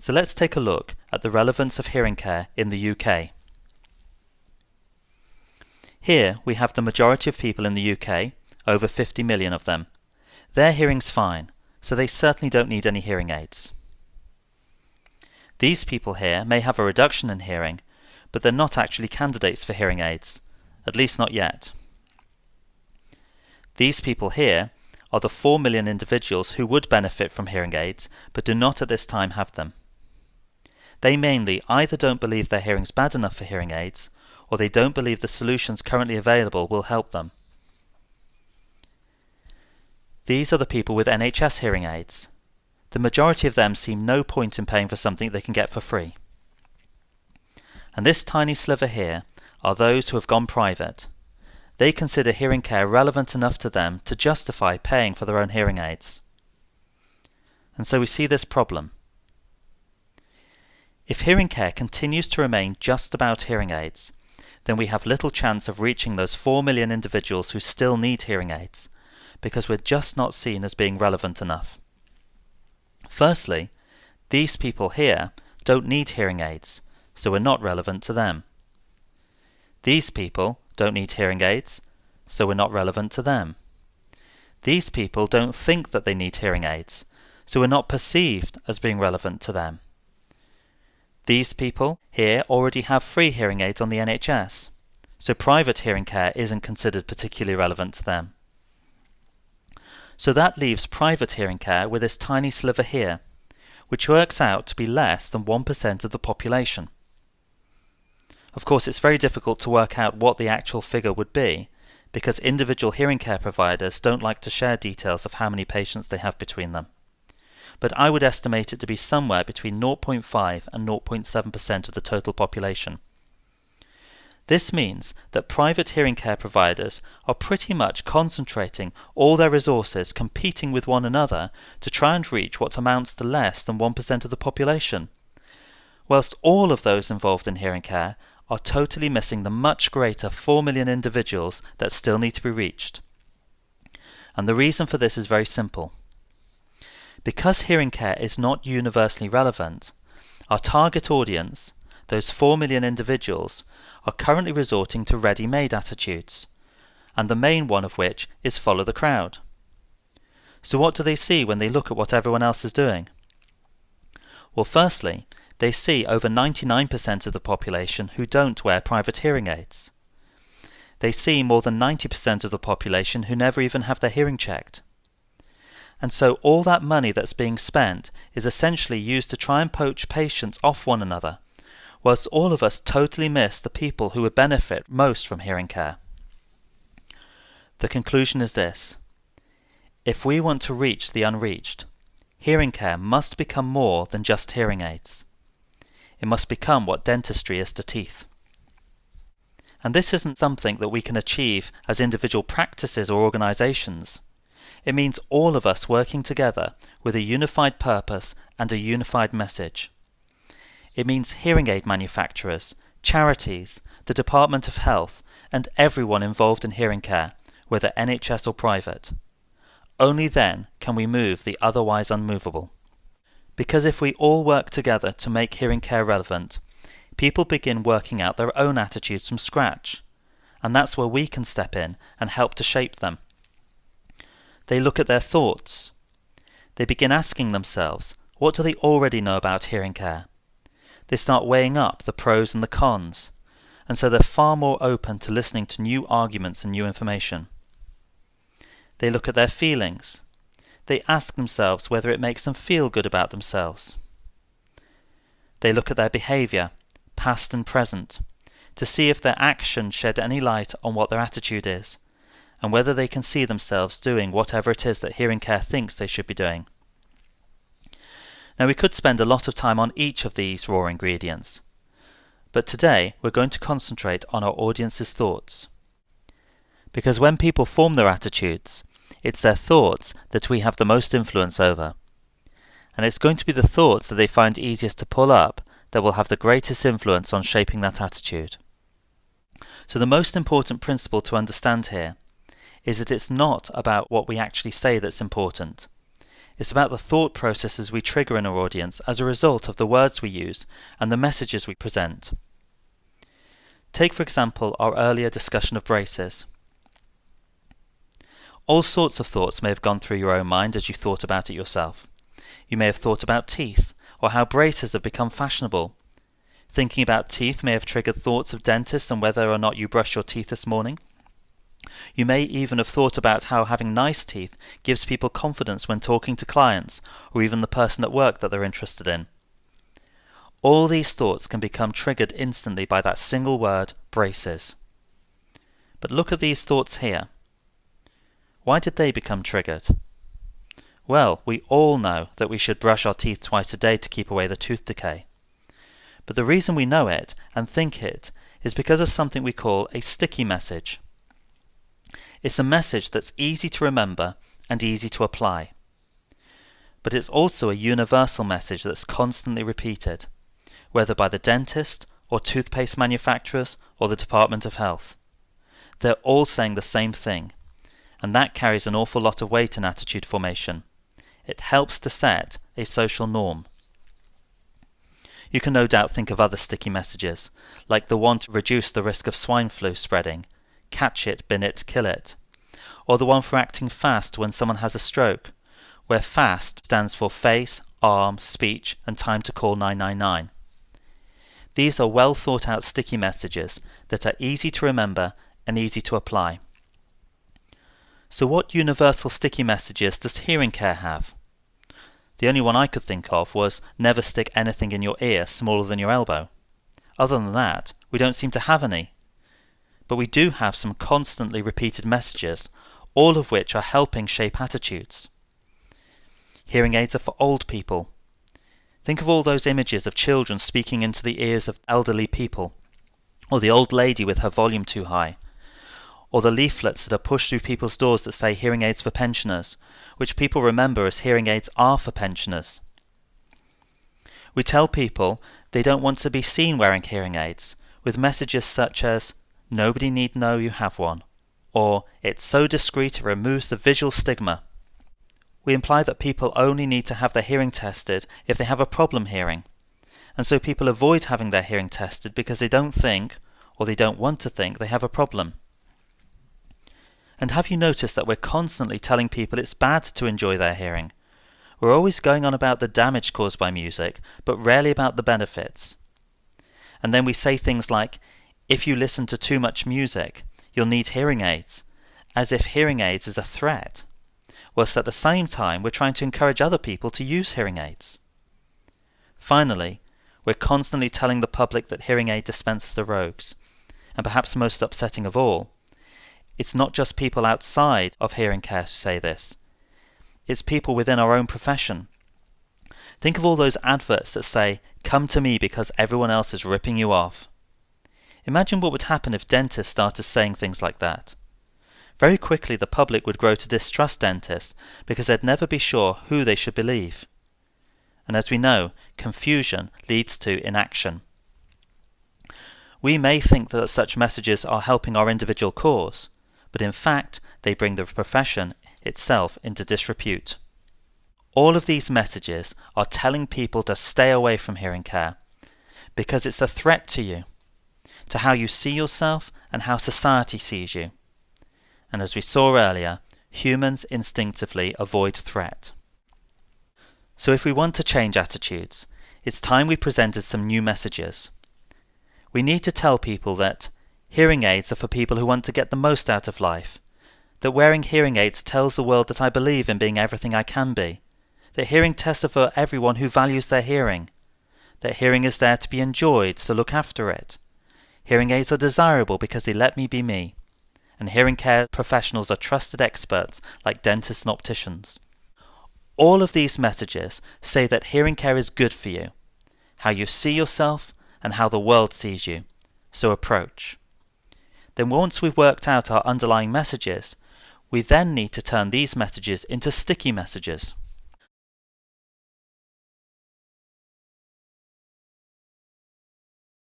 So let's take a look at the relevance of hearing care in the UK. Here we have the majority of people in the UK, over 50 million of them. Their hearing's fine, so they certainly don't need any hearing aids. These people here may have a reduction in hearing, but they're not actually candidates for hearing aids, at least not yet. These people here are the 4 million individuals who would benefit from hearing aids, but do not at this time have them. They mainly either don't believe their hearing's bad enough for hearing aids, or they don't believe the solutions currently available will help them. These are the people with NHS hearing aids. The majority of them see no point in paying for something they can get for free. And this tiny sliver here are those who have gone private. They consider hearing care relevant enough to them to justify paying for their own hearing aids. And so we see this problem. If hearing care continues to remain just about hearing aids, then we have little chance of reaching those 4 million individuals who still need hearing aids, because we're just not seen as being relevant enough. Firstly, these people here don't need hearing aids, so we're not relevant to them. These people don't need hearing aids, so we're not relevant to them. These people don't think that they need hearing aids, so we're not perceived as being relevant to them. These people here already have free hearing aids on the NHS, so private hearing care isn't considered particularly relevant to them. So that leaves private hearing care with this tiny sliver here, which works out to be less than 1% of the population. Of course, it's very difficult to work out what the actual figure would be, because individual hearing care providers don't like to share details of how many patients they have between them but I would estimate it to be somewhere between 0.5 and 0.7% of the total population. This means that private hearing care providers are pretty much concentrating all their resources competing with one another to try and reach what amounts to less than 1% of the population, whilst all of those involved in hearing care are totally missing the much greater 4 million individuals that still need to be reached. And the reason for this is very simple. Because hearing care is not universally relevant, our target audience, those 4 million individuals, are currently resorting to ready-made attitudes, and the main one of which is follow the crowd. So what do they see when they look at what everyone else is doing? Well, firstly, they see over 99% of the population who don't wear private hearing aids. They see more than 90% of the population who never even have their hearing checked. And so all that money that's being spent is essentially used to try and poach patients off one another, whilst all of us totally miss the people who would benefit most from hearing care. The conclusion is this. If we want to reach the unreached, hearing care must become more than just hearing aids. It must become what dentistry is to teeth. And this isn't something that we can achieve as individual practices or organizations. It means all of us working together with a unified purpose and a unified message. It means hearing aid manufacturers, charities, the Department of Health, and everyone involved in hearing care, whether NHS or private. Only then can we move the otherwise unmovable. Because if we all work together to make hearing care relevant, people begin working out their own attitudes from scratch, and that's where we can step in and help to shape them. They look at their thoughts. They begin asking themselves, what do they already know about hearing care? They start weighing up the pros and the cons, and so they're far more open to listening to new arguments and new information. They look at their feelings. They ask themselves whether it makes them feel good about themselves. They look at their behaviour, past and present, to see if their actions shed any light on what their attitude is, and whether they can see themselves doing whatever it is that hearing care thinks they should be doing. Now we could spend a lot of time on each of these raw ingredients, but today we're going to concentrate on our audience's thoughts. Because when people form their attitudes, it's their thoughts that we have the most influence over. And it's going to be the thoughts that they find easiest to pull up that will have the greatest influence on shaping that attitude. So the most important principle to understand here is that it's not about what we actually say that's important. It's about the thought processes we trigger in our audience as a result of the words we use and the messages we present. Take, for example, our earlier discussion of braces. All sorts of thoughts may have gone through your own mind as you thought about it yourself. You may have thought about teeth, or how braces have become fashionable. Thinking about teeth may have triggered thoughts of dentists and whether or not you brush your teeth this morning. You may even have thought about how having nice teeth gives people confidence when talking to clients or even the person at work that they're interested in. All these thoughts can become triggered instantly by that single word, braces. But look at these thoughts here. Why did they become triggered? Well, we all know that we should brush our teeth twice a day to keep away the tooth decay. But the reason we know it and think it is because of something we call a sticky message. It's a message that's easy to remember and easy to apply. But it's also a universal message that's constantly repeated, whether by the dentist or toothpaste manufacturers or the Department of Health. They're all saying the same thing, and that carries an awful lot of weight in attitude formation. It helps to set a social norm. You can no doubt think of other sticky messages, like the one to reduce the risk of swine flu spreading catch it, bin it, kill it. Or the one for acting fast when someone has a stroke, where FAST stands for face, arm, speech, and time to call 999. These are well thought out sticky messages that are easy to remember and easy to apply. So what universal sticky messages does hearing care have? The only one I could think of was never stick anything in your ear smaller than your elbow. Other than that, we don't seem to have any but we do have some constantly repeated messages, all of which are helping shape attitudes. Hearing aids are for old people. Think of all those images of children speaking into the ears of elderly people, or the old lady with her volume too high, or the leaflets that are pushed through people's doors that say hearing aids for pensioners, which people remember as hearing aids are for pensioners. We tell people they don't want to be seen wearing hearing aids, with messages such as, Nobody need know you have one. Or, it's so discreet it removes the visual stigma. We imply that people only need to have their hearing tested if they have a problem hearing. And so people avoid having their hearing tested because they don't think, or they don't want to think, they have a problem. And have you noticed that we're constantly telling people it's bad to enjoy their hearing? We're always going on about the damage caused by music, but rarely about the benefits. And then we say things like, if you listen to too much music, you'll need hearing aids, as if hearing aids is a threat, whilst at the same time we're trying to encourage other people to use hearing aids. Finally, we're constantly telling the public that hearing aid dispensers are rogues, and perhaps most upsetting of all, it's not just people outside of hearing care who say this, it's people within our own profession. Think of all those adverts that say, come to me because everyone else is ripping you off. Imagine what would happen if dentists started saying things like that. Very quickly the public would grow to distrust dentists because they'd never be sure who they should believe. And as we know, confusion leads to inaction. We may think that such messages are helping our individual cause, but in fact they bring the profession itself into disrepute. All of these messages are telling people to stay away from hearing care because it's a threat to you to how you see yourself and how society sees you. And as we saw earlier, humans instinctively avoid threat. So if we want to change attitudes, it's time we presented some new messages. We need to tell people that hearing aids are for people who want to get the most out of life, that wearing hearing aids tells the world that I believe in being everything I can be, that hearing tests are for everyone who values their hearing, that hearing is there to be enjoyed, so look after it, Hearing aids are desirable because they let me be me. And hearing care professionals are trusted experts like dentists and opticians. All of these messages say that hearing care is good for you, how you see yourself and how the world sees you. So approach. Then once we've worked out our underlying messages, we then need to turn these messages into sticky messages.